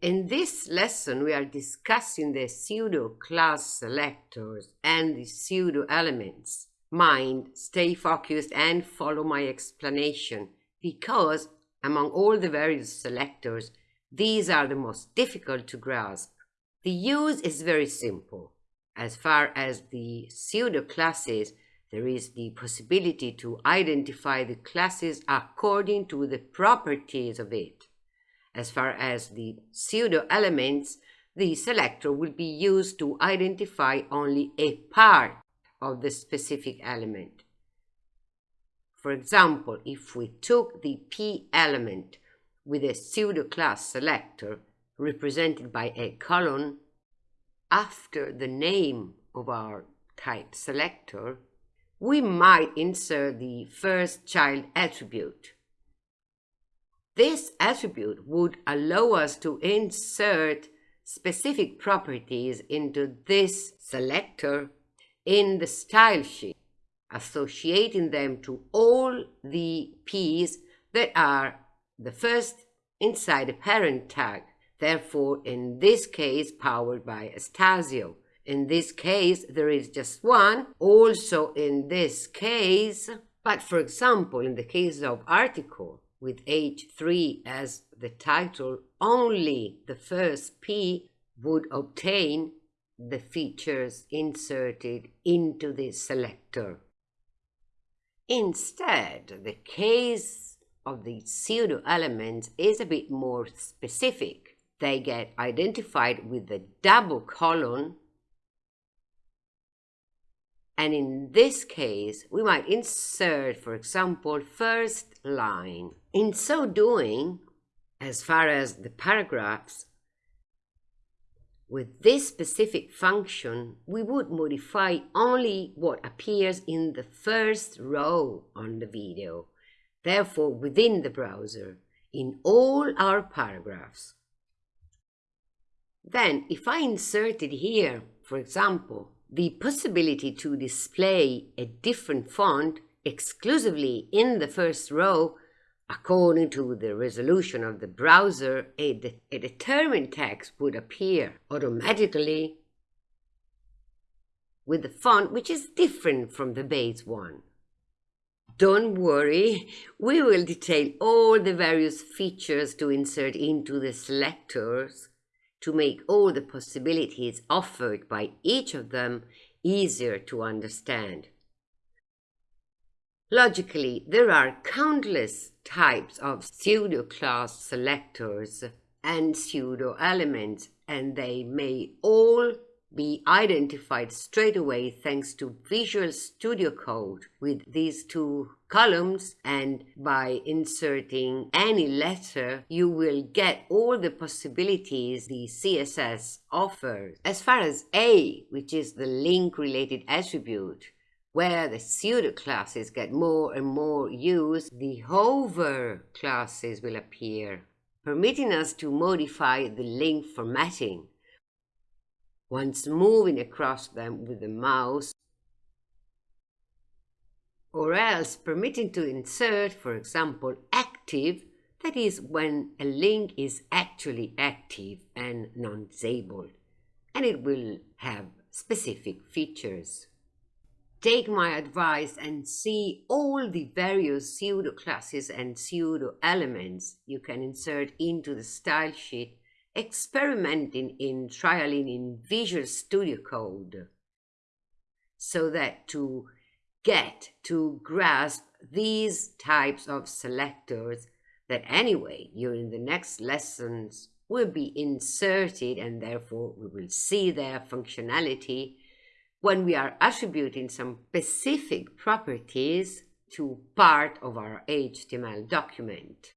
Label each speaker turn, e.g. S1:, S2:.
S1: In this lesson, we are discussing the pseudo-class selectors and the pseudo-elements. Mind, stay focused and follow my explanation, because among all the various selectors, these are the most difficult to grasp. The use is very simple. As far as the pseudo-classes, there is the possibility to identify the classes according to the properties of it. As far as the pseudo-elements, the selector will be used to identify only a part of the specific element. For example, if we took the p element with a pseudo-class selector represented by a colon after the name of our type selector, we might insert the first child attribute this attribute would allow us to insert specific properties into this selector in the style sheet, associating them to all the P's that are the first inside a parent tag, therefore in this case powered by Astasio. In this case, there is just one, also in this case, but for example, in the case of article, with H3 as the title, only the first P would obtain the features inserted into the selector. Instead, the case of the pseudo elements is a bit more specific. They get identified with the double colon and in this case, we might insert, for example, first line. In so doing, as far as the paragraphs, with this specific function, we would modify only what appears in the first row on the video, therefore within the browser, in all our paragraphs. Then, if I inserted here, for example, the possibility to display a different font exclusively in the first row according to the resolution of the browser, a, de a determined text would appear automatically with the font which is different from the base one. Don't worry, we will detail all the various features to insert into the selectors to make all the possibilities offered by each of them easier to understand. Logically, there are countless types of pseudo-class selectors and pseudo-elements, and they may all be identified straight away thanks to Visual Studio Code with these two colons and by inserting any letter you will get all the possibilities the CSS offers. As far as A, which is the link related attribute, where the pseudo classes get more and more use, the hover classes will appear, permitting us to modify the link formatting once moving across them with the mouse, or else permitting to insert, for example, active, that is when a link is actually active and non-disabled, and it will have specific features. Take my advice and see all the various pseudo classes and pseudo elements you can insert into the style sheet experimenting in trialing in Visual Studio Code so that to get to grasp these types of selectors that anyway during the next lessons will be inserted and therefore we will see their functionality when we are attributing some specific properties to part of our HTML document.